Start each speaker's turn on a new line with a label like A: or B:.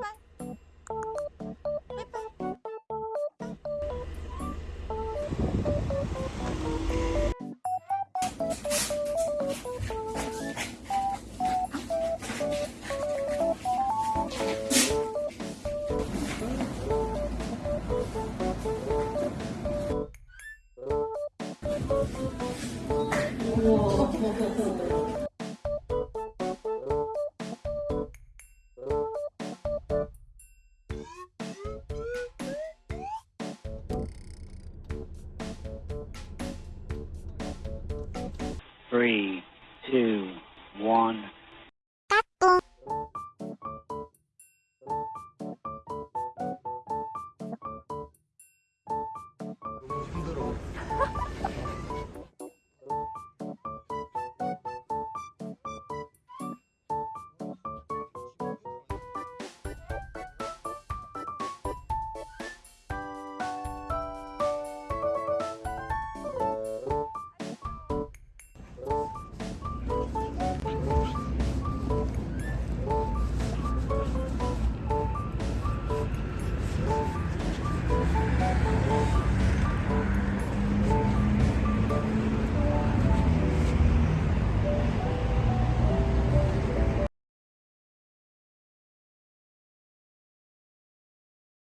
A: 빠이빠이. 빠이빠이. 빠이빠이.
B: Three, two, one.